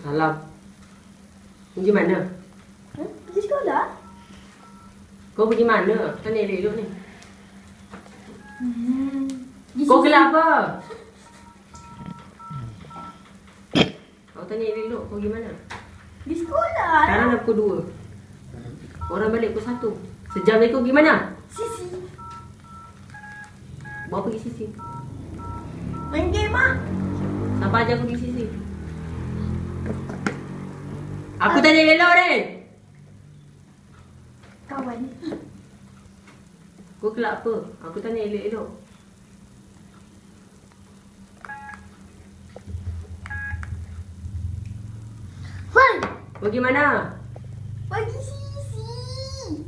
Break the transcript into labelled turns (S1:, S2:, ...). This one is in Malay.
S1: Salam. Pergi mana?
S2: Hmm? Pergi sekolah?
S1: Kau pergi mana? Tanya elok-elok ni.
S2: Hmm.
S1: Kau gelap apa? Kau tanya elok-elok kau pergi mana?
S2: Pergi sekolah.
S1: Sekarang dah pukul 2. Orang balik pukul 1. Sejam lagi kau pergi mana?
S2: Sisi.
S1: Bawa pergi sisi.
S2: Main game ah.
S1: Siapa ajar aku pergi sisi? Aku tanya elok ni.
S2: Kawan.
S1: Kau kelak apa? Aku tanya elok-elok.
S2: Hoi.
S1: Kau pergi mana?
S2: Pergi sini.